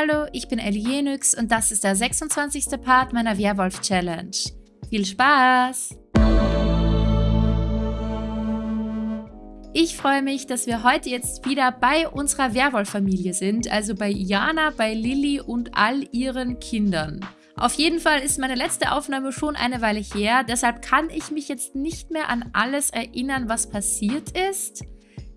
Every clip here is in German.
Hallo, ich bin Elienix und das ist der 26. Part meiner Werwolf-Challenge. Viel Spaß! Ich freue mich, dass wir heute jetzt wieder bei unserer Werwolf-Familie sind, also bei Jana, bei Lilly und all ihren Kindern. Auf jeden Fall ist meine letzte Aufnahme schon eine Weile her, deshalb kann ich mich jetzt nicht mehr an alles erinnern, was passiert ist.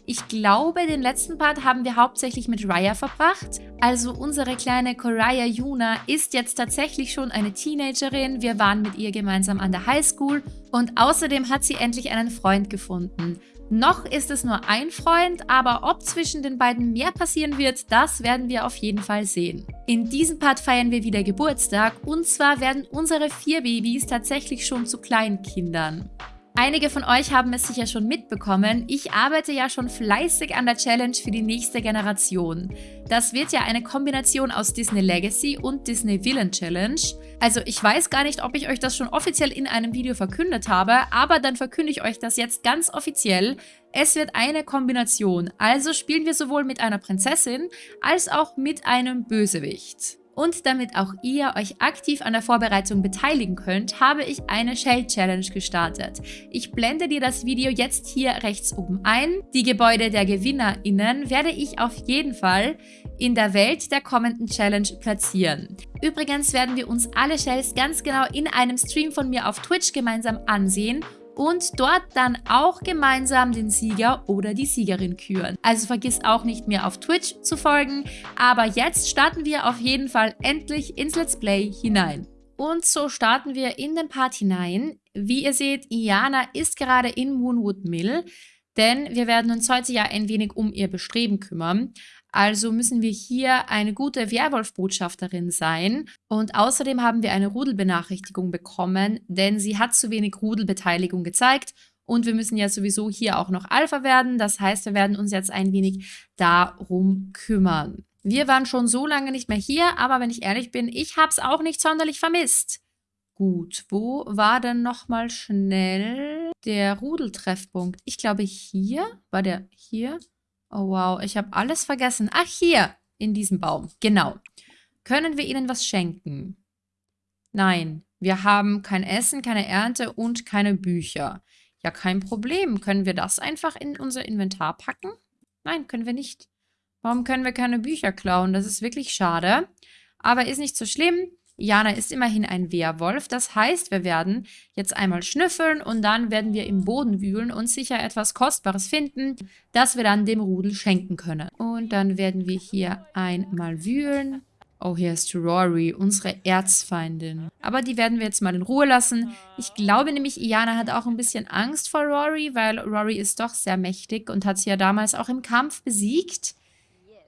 Ich glaube, den letzten Part haben wir hauptsächlich mit Raya verbracht. Also unsere kleine Koraya Yuna ist jetzt tatsächlich schon eine Teenagerin. Wir waren mit ihr gemeinsam an der Highschool und außerdem hat sie endlich einen Freund gefunden. Noch ist es nur ein Freund, aber ob zwischen den beiden mehr passieren wird, das werden wir auf jeden Fall sehen. In diesem Part feiern wir wieder Geburtstag und zwar werden unsere vier Babys tatsächlich schon zu Kleinkindern. Einige von euch haben es sicher schon mitbekommen, ich arbeite ja schon fleißig an der Challenge für die nächste Generation. Das wird ja eine Kombination aus Disney Legacy und Disney Villain Challenge. Also ich weiß gar nicht, ob ich euch das schon offiziell in einem Video verkündet habe, aber dann verkünde ich euch das jetzt ganz offiziell. Es wird eine Kombination, also spielen wir sowohl mit einer Prinzessin als auch mit einem Bösewicht. Und damit auch ihr euch aktiv an der Vorbereitung beteiligen könnt, habe ich eine Shell Challenge gestartet. Ich blende dir das Video jetzt hier rechts oben ein. Die Gebäude der GewinnerInnen werde ich auf jeden Fall in der Welt der kommenden Challenge platzieren. Übrigens werden wir uns alle Shells ganz genau in einem Stream von mir auf Twitch gemeinsam ansehen und dort dann auch gemeinsam den Sieger oder die Siegerin küren. Also vergiss auch nicht mehr auf Twitch zu folgen, aber jetzt starten wir auf jeden Fall endlich ins Let's Play hinein. Und so starten wir in den Part hinein. Wie ihr seht, Iana ist gerade in Moonwood Mill, denn wir werden uns heute ja ein wenig um ihr Bestreben kümmern. Also müssen wir hier eine gute Werwolf-Botschafterin sein. Und außerdem haben wir eine Rudelbenachrichtigung bekommen, denn sie hat zu wenig Rudelbeteiligung gezeigt. Und wir müssen ja sowieso hier auch noch Alpha werden. Das heißt, wir werden uns jetzt ein wenig darum kümmern. Wir waren schon so lange nicht mehr hier, aber wenn ich ehrlich bin, ich habe es auch nicht sonderlich vermisst. Gut, wo war denn nochmal schnell der Rudeltreffpunkt? Ich glaube hier, war der hier? Oh wow, ich habe alles vergessen. Ach, hier, in diesem Baum. Genau. Können wir ihnen was schenken? Nein, wir haben kein Essen, keine Ernte und keine Bücher. Ja, kein Problem. Können wir das einfach in unser Inventar packen? Nein, können wir nicht. Warum können wir keine Bücher klauen? Das ist wirklich schade. Aber ist nicht so schlimm. Jana ist immerhin ein Werwolf. Das heißt, wir werden jetzt einmal schnüffeln und dann werden wir im Boden wühlen und sicher etwas Kostbares finden, das wir dann dem Rudel schenken können. Und dann werden wir hier einmal wühlen. Oh, hier ist Rory, unsere Erzfeindin. Aber die werden wir jetzt mal in Ruhe lassen. Ich glaube nämlich, Iana hat auch ein bisschen Angst vor Rory, weil Rory ist doch sehr mächtig und hat sie ja damals auch im Kampf besiegt.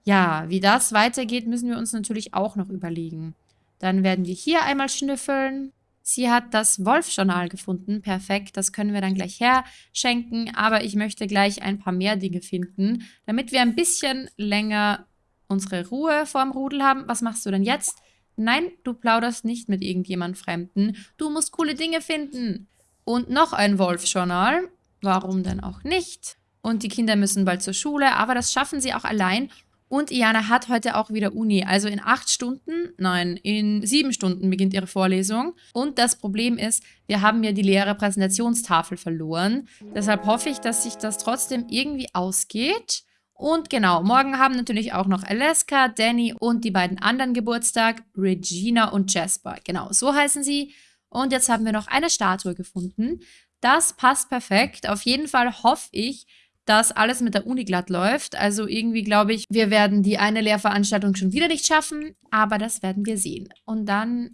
Ja, wie das weitergeht, müssen wir uns natürlich auch noch überlegen. Dann werden wir hier einmal schnüffeln. Sie hat das Wolf-Journal gefunden. Perfekt, das können wir dann gleich herschenken. Aber ich möchte gleich ein paar mehr Dinge finden, damit wir ein bisschen länger unsere Ruhe vorm Rudel haben. Was machst du denn jetzt? Nein, du plauderst nicht mit irgendjemand Fremden. Du musst coole Dinge finden. Und noch ein Wolf-Journal. Warum denn auch nicht? Und die Kinder müssen bald zur Schule, aber das schaffen sie auch allein. Und Iana hat heute auch wieder Uni. Also in acht Stunden, nein, in sieben Stunden beginnt ihre Vorlesung. Und das Problem ist, wir haben ja die leere Präsentationstafel verloren. Deshalb hoffe ich, dass sich das trotzdem irgendwie ausgeht. Und genau, morgen haben natürlich auch noch Alaska, Danny und die beiden anderen Geburtstag, Regina und Jasper. Genau, so heißen sie. Und jetzt haben wir noch eine Statue gefunden. Das passt perfekt. Auf jeden Fall hoffe ich, dass alles mit der Uni glatt läuft. Also irgendwie glaube ich, wir werden die eine Lehrveranstaltung schon wieder nicht schaffen, aber das werden wir sehen. Und dann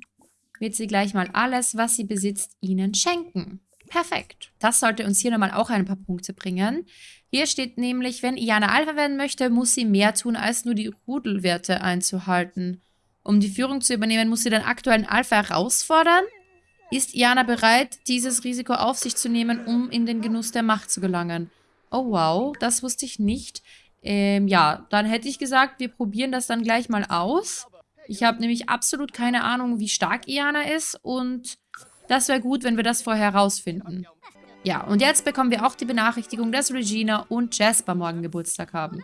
wird sie gleich mal alles, was sie besitzt, ihnen schenken. Perfekt. Das sollte uns hier nochmal auch ein paar Punkte bringen. Hier steht nämlich, wenn Iana Alpha werden möchte, muss sie mehr tun, als nur die Rudelwerte einzuhalten. Um die Führung zu übernehmen, muss sie den aktuellen Alpha herausfordern. Ist Iana bereit, dieses Risiko auf sich zu nehmen, um in den Genuss der Macht zu gelangen? Oh, wow. Das wusste ich nicht. Ähm, ja, dann hätte ich gesagt, wir probieren das dann gleich mal aus. Ich habe nämlich absolut keine Ahnung, wie stark Iana ist und das wäre gut, wenn wir das vorher herausfinden. Ja, und jetzt bekommen wir auch die Benachrichtigung, dass Regina und Jasper morgen Geburtstag haben.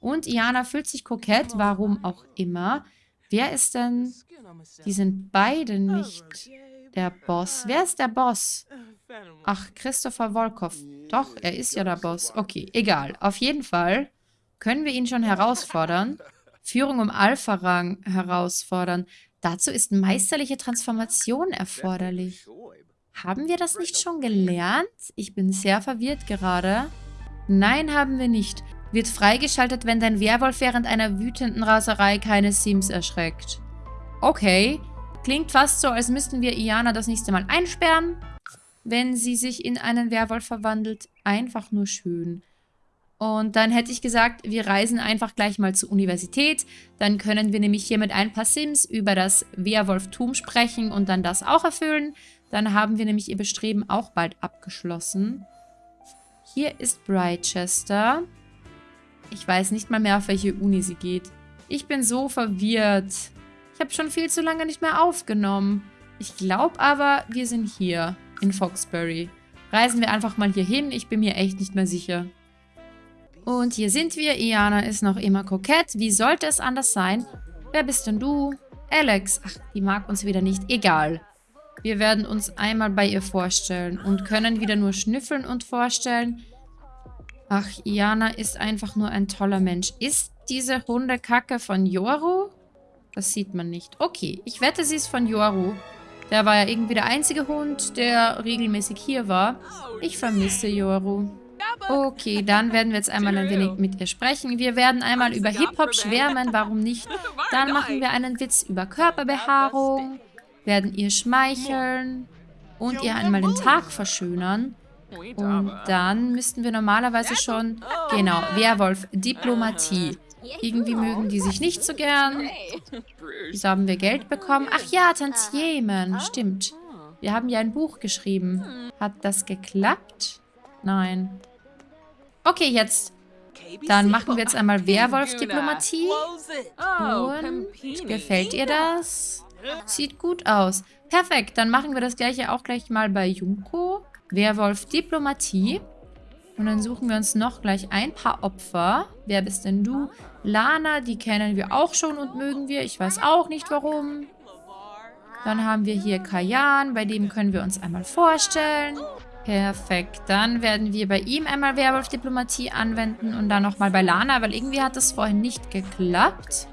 Und Iana fühlt sich kokett, warum auch immer. Wer ist denn... Die sind beide nicht der Boss. Wer ist der Boss? Ach, Christopher Volkov. Doch, er ist ja der Boss. Okay, egal. Auf jeden Fall können wir ihn schon herausfordern. Führung um Alpha-Rang herausfordern. Dazu ist meisterliche Transformation erforderlich. Haben wir das nicht schon gelernt? Ich bin sehr verwirrt gerade. Nein, haben wir nicht. Wird freigeschaltet, wenn dein Werwolf während einer wütenden Raserei keine Sims erschreckt. Okay. Klingt fast so, als müssten wir Iana das nächste Mal einsperren, wenn sie sich in einen Werwolf verwandelt. Einfach nur schön. Und dann hätte ich gesagt, wir reisen einfach gleich mal zur Universität. Dann können wir nämlich hier mit ein paar Sims über das Werwolftum sprechen und dann das auch erfüllen. Dann haben wir nämlich ihr Bestreben auch bald abgeschlossen. Hier ist Brightchester. Ich weiß nicht mal mehr, auf welche Uni sie geht. Ich bin so verwirrt. Ich habe schon viel zu lange nicht mehr aufgenommen. Ich glaube aber, wir sind hier in Foxbury. Reisen wir einfach mal hier hin. Ich bin mir echt nicht mehr sicher. Und hier sind wir. Iana ist noch immer kokett. Wie sollte es anders sein? Wer bist denn du? Alex. Ach, die mag uns wieder nicht. Egal. Wir werden uns einmal bei ihr vorstellen und können wieder nur schnüffeln und vorstellen. Ach, Iana ist einfach nur ein toller Mensch. Ist diese Hundekacke von Yoru? Das sieht man nicht. Okay, ich wette, sie ist von Yoru. Der war ja irgendwie der einzige Hund, der regelmäßig hier war. Ich vermisse Yoru. Okay, dann werden wir jetzt einmal ein wenig mit ihr sprechen. Wir werden einmal über Hip-Hop schwärmen, warum nicht? Dann machen wir einen Witz über Körperbehaarung, werden ihr schmeicheln und ihr einmal den Tag verschönern. Und dann müssten wir normalerweise schon... Genau, Werwolf, Diplomatie. Irgendwie mögen die sich nicht so gern. Wieso haben wir Geld bekommen? Ach ja, Tantiemen, stimmt. Wir haben ja ein Buch geschrieben. Hat das geklappt? Nein. Okay, jetzt. Dann machen wir jetzt einmal Werwolf-Diplomatie. Und gefällt ihr das? Sieht gut aus. Perfekt, dann machen wir das gleiche auch gleich mal bei Junko. Werwolf-Diplomatie. Und dann suchen wir uns noch gleich ein paar Opfer. Wer bist denn du? Lana, die kennen wir auch schon und mögen wir. Ich weiß auch nicht warum. Dann haben wir hier Kayan, bei dem können wir uns einmal vorstellen. Perfekt. Dann werden wir bei ihm einmal Werwolf-Diplomatie anwenden und dann nochmal bei Lana, weil irgendwie hat das vorhin nicht geklappt.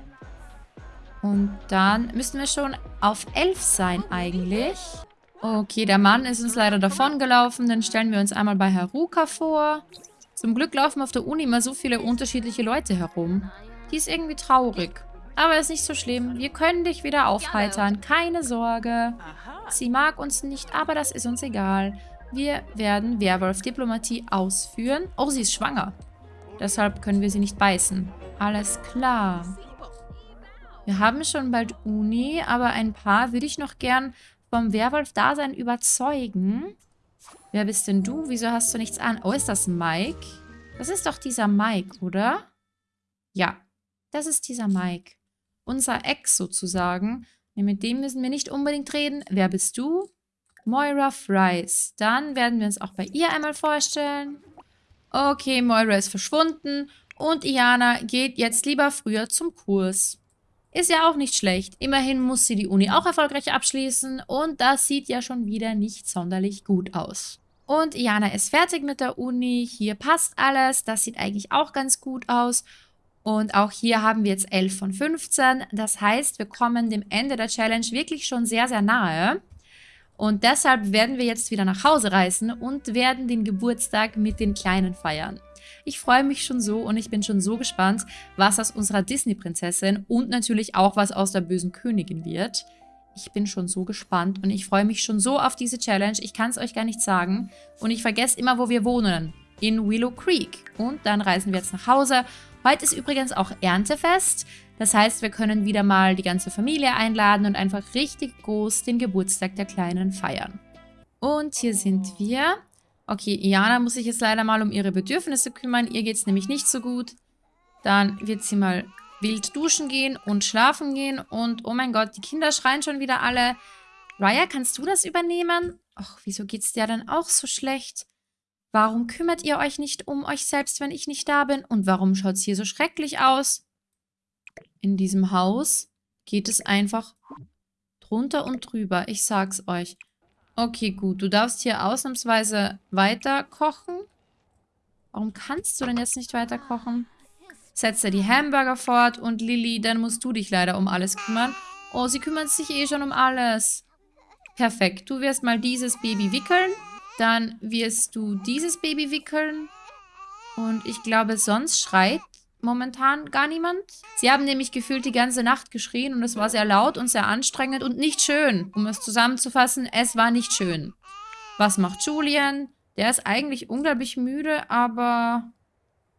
Und dann müssten wir schon auf 11 sein eigentlich. Okay, der Mann ist uns leider davongelaufen. Dann stellen wir uns einmal bei Haruka vor. Zum Glück laufen auf der Uni immer so viele unterschiedliche Leute herum. Die ist irgendwie traurig. Aber ist nicht so schlimm. Wir können dich wieder aufheitern. Keine Sorge. Sie mag uns nicht, aber das ist uns egal. Wir werden Werwolf-Diplomatie ausführen. Oh, sie ist schwanger. Deshalb können wir sie nicht beißen. Alles klar. Wir haben schon bald Uni, aber ein paar würde ich noch gern vom Werwolf-Dasein überzeugen. Wer bist denn du? Wieso hast du nichts an? Oh, ist das Mike? Das ist doch dieser Mike, oder? Ja, das ist dieser Mike. Unser Ex sozusagen. Mit dem müssen wir nicht unbedingt reden. Wer bist du? Moira Fries. Dann werden wir uns auch bei ihr einmal vorstellen. Okay, Moira ist verschwunden. Und Iana geht jetzt lieber früher zum Kurs. Ist ja auch nicht schlecht. Immerhin muss sie die Uni auch erfolgreich abschließen. Und das sieht ja schon wieder nicht sonderlich gut aus. Und Iana ist fertig mit der Uni. Hier passt alles. Das sieht eigentlich auch ganz gut aus. Und auch hier haben wir jetzt 11 von 15. Das heißt, wir kommen dem Ende der Challenge wirklich schon sehr, sehr nahe. Und deshalb werden wir jetzt wieder nach Hause reisen und werden den Geburtstag mit den Kleinen feiern. Ich freue mich schon so und ich bin schon so gespannt, was aus unserer Disney-Prinzessin und natürlich auch was aus der bösen Königin wird. Ich bin schon so gespannt und ich freue mich schon so auf diese Challenge. Ich kann es euch gar nicht sagen. Und ich vergesse immer, wo wir wohnen. In Willow Creek. Und dann reisen wir jetzt nach Hause. Heute ist übrigens auch Erntefest. Das heißt, wir können wieder mal die ganze Familie einladen und einfach richtig groß den Geburtstag der Kleinen feiern. Und hier sind wir. Okay, Iana muss sich jetzt leider mal um ihre Bedürfnisse kümmern. Ihr geht es nämlich nicht so gut. Dann wird sie mal wild duschen gehen und schlafen gehen. Und oh mein Gott, die Kinder schreien schon wieder alle. Raya, kannst du das übernehmen? Ach, wieso geht's dir denn auch so schlecht? Warum kümmert ihr euch nicht um euch selbst, wenn ich nicht da bin? Und warum schaut es hier so schrecklich aus? in diesem Haus. geht es einfach drunter und drüber. Ich sag's euch. Okay, gut. Du darfst hier ausnahmsweise weiter kochen. Warum kannst du denn jetzt nicht weiter kochen? Setze die Hamburger fort und Lilly, dann musst du dich leider um alles kümmern. Oh, sie kümmert sich eh schon um alles. Perfekt. Du wirst mal dieses Baby wickeln. Dann wirst du dieses Baby wickeln. Und ich glaube, sonst schreit momentan gar niemand. Sie haben nämlich gefühlt die ganze Nacht geschrien und es war sehr laut und sehr anstrengend und nicht schön. Um es zusammenzufassen, es war nicht schön. Was macht Julian? Der ist eigentlich unglaublich müde, aber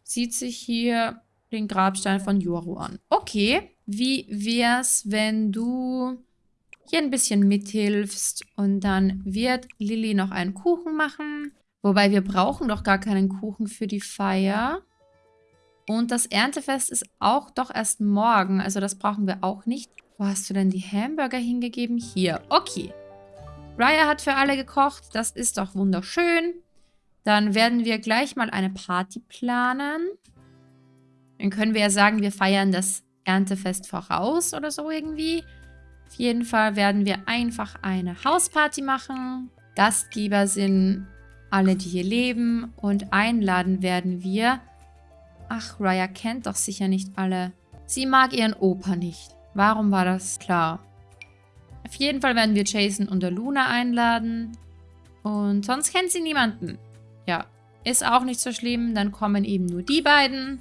sieht sich hier den Grabstein von Yoru an. Okay, wie wär's, wenn du hier ein bisschen mithilfst und dann wird Lilly noch einen Kuchen machen. Wobei wir brauchen doch gar keinen Kuchen für die Feier. Und das Erntefest ist auch doch erst morgen. Also das brauchen wir auch nicht. Wo hast du denn die Hamburger hingegeben? Hier. Okay. Raya hat für alle gekocht. Das ist doch wunderschön. Dann werden wir gleich mal eine Party planen. Dann können wir ja sagen, wir feiern das Erntefest voraus oder so irgendwie. Auf jeden Fall werden wir einfach eine Hausparty machen. Gastgeber sind alle, die hier leben. Und einladen werden wir Ach, Raya kennt doch sicher nicht alle. Sie mag ihren Opa nicht. Warum war das klar? Auf jeden Fall werden wir Jason und Luna einladen. Und sonst kennt sie niemanden. Ja, ist auch nicht so schlimm. Dann kommen eben nur die beiden.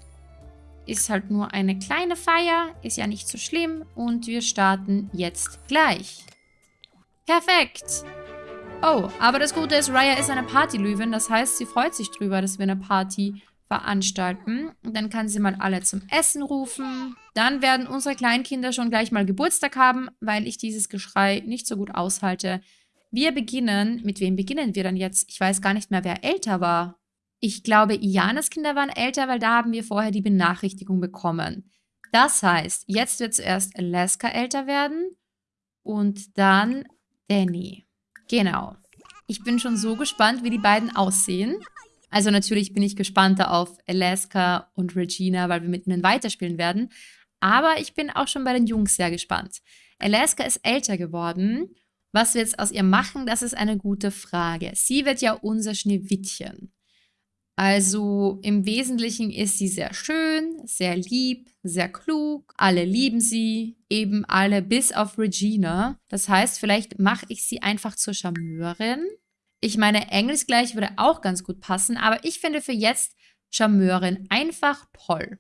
Ist halt nur eine kleine Feier. Ist ja nicht so schlimm. Und wir starten jetzt gleich. Perfekt. Oh, aber das Gute ist, Raya ist eine Partylöwin. Das heißt, sie freut sich drüber, dass wir eine Party veranstalten. Und dann kann sie mal alle zum Essen rufen. Dann werden unsere Kleinkinder schon gleich mal Geburtstag haben, weil ich dieses Geschrei nicht so gut aushalte. Wir beginnen, mit wem beginnen wir dann jetzt? Ich weiß gar nicht mehr, wer älter war. Ich glaube, Ianas Kinder waren älter, weil da haben wir vorher die Benachrichtigung bekommen. Das heißt, jetzt wird zuerst Alaska älter werden und dann Danny. Genau. Ich bin schon so gespannt, wie die beiden aussehen. Also natürlich bin ich gespannter auf Alaska und Regina, weil wir mit ihnen weiterspielen werden. Aber ich bin auch schon bei den Jungs sehr gespannt. Alaska ist älter geworden. Was wir jetzt aus ihr machen, das ist eine gute Frage. Sie wird ja unser Schneewittchen. Also im Wesentlichen ist sie sehr schön, sehr lieb, sehr klug. Alle lieben sie, eben alle bis auf Regina. Das heißt, vielleicht mache ich sie einfach zur Charmeurin ich meine, Englisch gleich würde auch ganz gut passen, aber ich finde für jetzt Charmeurin einfach toll.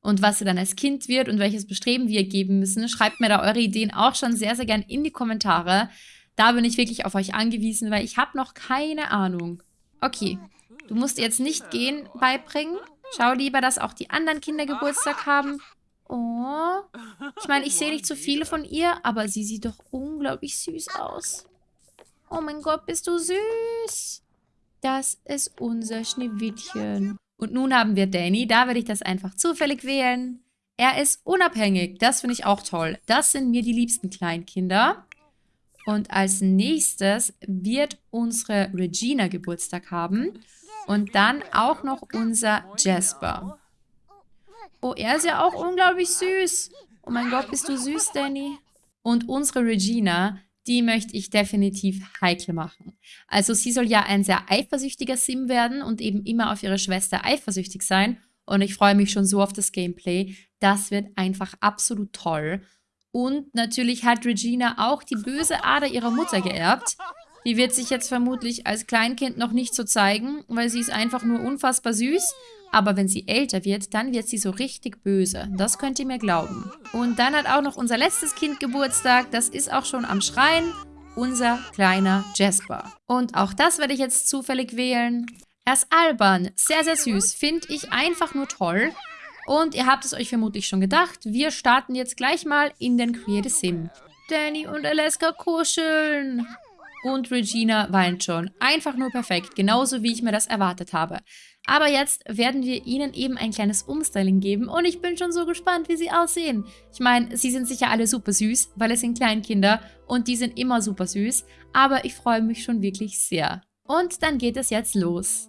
Und was sie dann als Kind wird und welches Bestreben wir geben müssen, schreibt mir da eure Ideen auch schon sehr, sehr gern in die Kommentare. Da bin ich wirklich auf euch angewiesen, weil ich habe noch keine Ahnung. Okay, du musst jetzt nicht gehen beibringen. Schau lieber, dass auch die anderen Kinder Geburtstag haben. Oh, ich meine, ich sehe nicht so viele von ihr, aber sie sieht doch unglaublich süß aus. Oh mein Gott, bist du süß. Das ist unser Schneewittchen. Und nun haben wir Danny. Da werde ich das einfach zufällig wählen. Er ist unabhängig. Das finde ich auch toll. Das sind mir die liebsten Kleinkinder. Und als nächstes wird unsere Regina Geburtstag haben. Und dann auch noch unser Jasper. Oh, er ist ja auch unglaublich süß. Oh mein Gott, bist du süß, Danny. Und unsere Regina die möchte ich definitiv heikel machen. Also sie soll ja ein sehr eifersüchtiger Sim werden und eben immer auf ihre Schwester eifersüchtig sein. Und ich freue mich schon so auf das Gameplay. Das wird einfach absolut toll. Und natürlich hat Regina auch die böse Ader ihrer Mutter geerbt. Die wird sich jetzt vermutlich als Kleinkind noch nicht so zeigen, weil sie ist einfach nur unfassbar süß. Aber wenn sie älter wird, dann wird sie so richtig böse. Das könnt ihr mir glauben. Und dann hat auch noch unser letztes Kind Geburtstag. Das ist auch schon am Schreien. Unser kleiner Jasper. Und auch das werde ich jetzt zufällig wählen. Er ist albern, sehr, sehr süß. Finde ich einfach nur toll. Und ihr habt es euch vermutlich schon gedacht. Wir starten jetzt gleich mal in den Create Sim. Danny und Alaska kuscheln. Und Regina weint schon. Einfach nur perfekt. Genauso wie ich mir das erwartet habe. Aber jetzt werden wir ihnen eben ein kleines Umstyling geben und ich bin schon so gespannt, wie sie aussehen. Ich meine, sie sind sicher alle super süß, weil es sind Kleinkinder und die sind immer super süß, aber ich freue mich schon wirklich sehr. Und dann geht es jetzt los.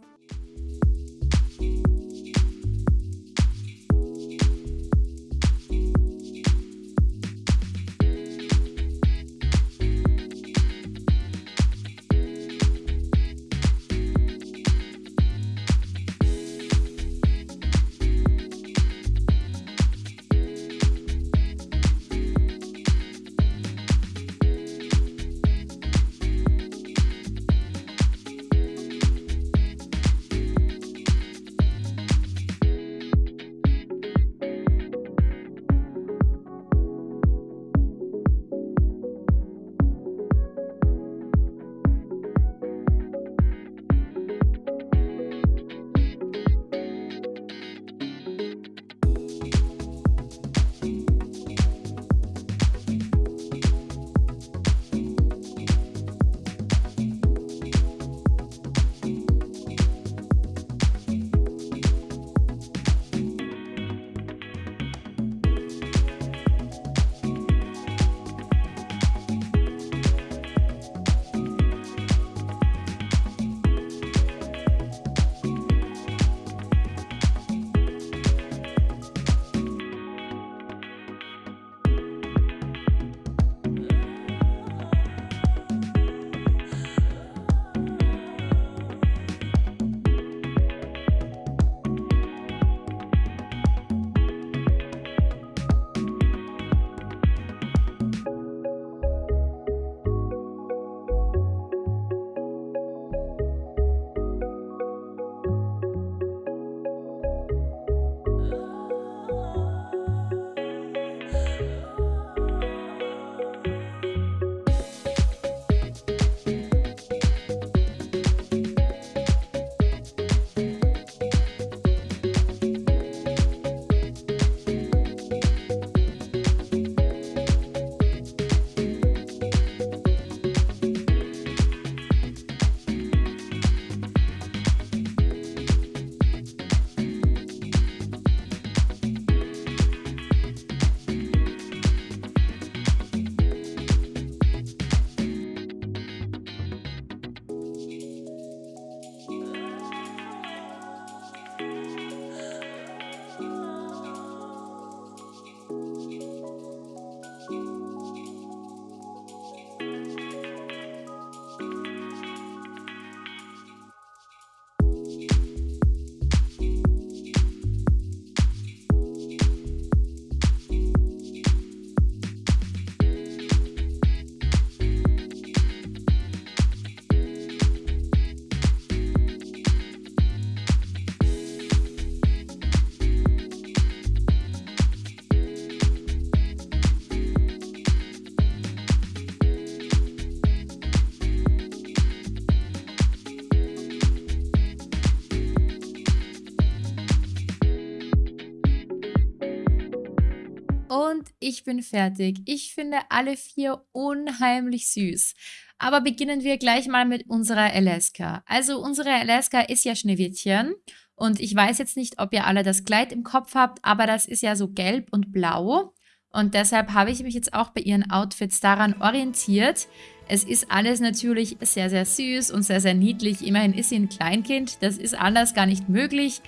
Ich bin fertig. Ich finde alle vier unheimlich süß. Aber beginnen wir gleich mal mit unserer Alaska. Also unsere Alaska ist ja Schneewittchen. Und ich weiß jetzt nicht, ob ihr alle das Kleid im Kopf habt, aber das ist ja so gelb und blau. Und deshalb habe ich mich jetzt auch bei ihren Outfits daran orientiert. Es ist alles natürlich sehr, sehr süß und sehr, sehr niedlich. Immerhin ist sie ein Kleinkind. Das ist anders gar nicht möglich.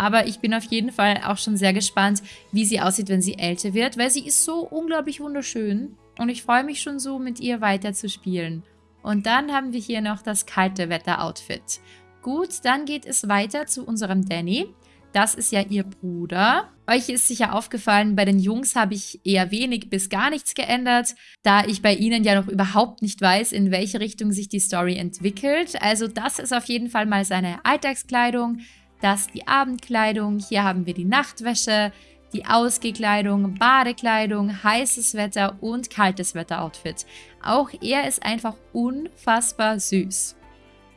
Aber ich bin auf jeden Fall auch schon sehr gespannt, wie sie aussieht, wenn sie älter wird, weil sie ist so unglaublich wunderschön. Und ich freue mich schon so, mit ihr weiter zu spielen. Und dann haben wir hier noch das kalte Wetter-Outfit. Gut, dann geht es weiter zu unserem Danny. Das ist ja ihr Bruder. Euch ist sicher aufgefallen, bei den Jungs habe ich eher wenig bis gar nichts geändert, da ich bei ihnen ja noch überhaupt nicht weiß, in welche Richtung sich die Story entwickelt. Also das ist auf jeden Fall mal seine Alltagskleidung, das die Abendkleidung, hier haben wir die Nachtwäsche, die Ausgekleidung, Badekleidung, heißes Wetter und kaltes Wetter-Outfit. Auch er ist einfach unfassbar süß.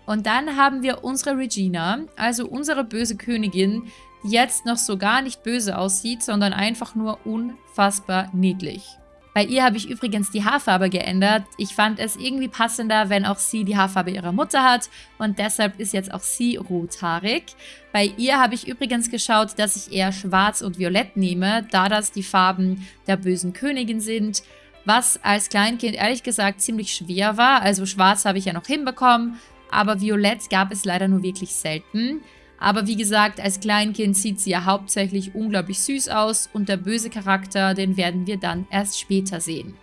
Und dann haben wir unsere Regina, also unsere böse Königin, die jetzt noch so gar nicht böse aussieht, sondern einfach nur unfassbar niedlich. Bei ihr habe ich übrigens die Haarfarbe geändert. Ich fand es irgendwie passender, wenn auch sie die Haarfarbe ihrer Mutter hat und deshalb ist jetzt auch sie rothaarig. Bei ihr habe ich übrigens geschaut, dass ich eher schwarz und violett nehme, da das die Farben der bösen Königin sind, was als Kleinkind ehrlich gesagt ziemlich schwer war. Also schwarz habe ich ja noch hinbekommen, aber Violett gab es leider nur wirklich selten. Aber wie gesagt, als Kleinkind sieht sie ja hauptsächlich unglaublich süß aus und der böse Charakter, den werden wir dann erst später sehen.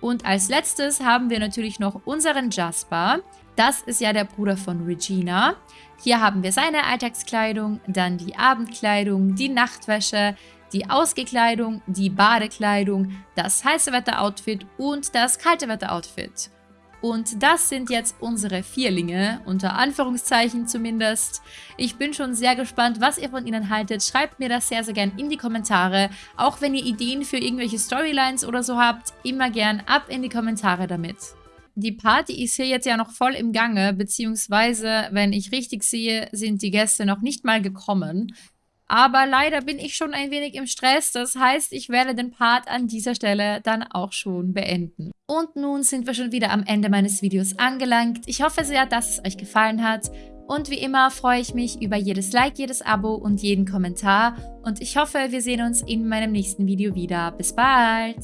Und als letztes haben wir natürlich noch unseren Jasper. Das ist ja der Bruder von Regina. Hier haben wir seine Alltagskleidung, dann die Abendkleidung, die Nachtwäsche, die Ausgekleidung, die Badekleidung, das heiße Wetter-Outfit und das kalte Wetter-Outfit. Und das sind jetzt unsere Vierlinge, unter Anführungszeichen zumindest. Ich bin schon sehr gespannt, was ihr von ihnen haltet. Schreibt mir das sehr, sehr gern in die Kommentare. Auch wenn ihr Ideen für irgendwelche Storylines oder so habt, immer gern ab in die Kommentare damit. Die Party ist hier jetzt ja noch voll im Gange, beziehungsweise, wenn ich richtig sehe, sind die Gäste noch nicht mal gekommen. Aber leider bin ich schon ein wenig im Stress. Das heißt, ich werde den Part an dieser Stelle dann auch schon beenden. Und nun sind wir schon wieder am Ende meines Videos angelangt. Ich hoffe sehr, dass es euch gefallen hat. Und wie immer freue ich mich über jedes Like, jedes Abo und jeden Kommentar. Und ich hoffe, wir sehen uns in meinem nächsten Video wieder. Bis bald!